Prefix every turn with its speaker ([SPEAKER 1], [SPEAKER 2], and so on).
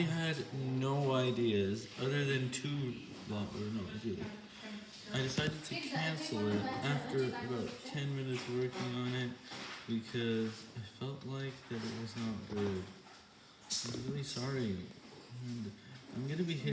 [SPEAKER 1] had no ideas other than two well, or no. I decided to cancel it after about 10 minutes working on it because I felt like that it was not good. I'm really sorry. And I'm gonna be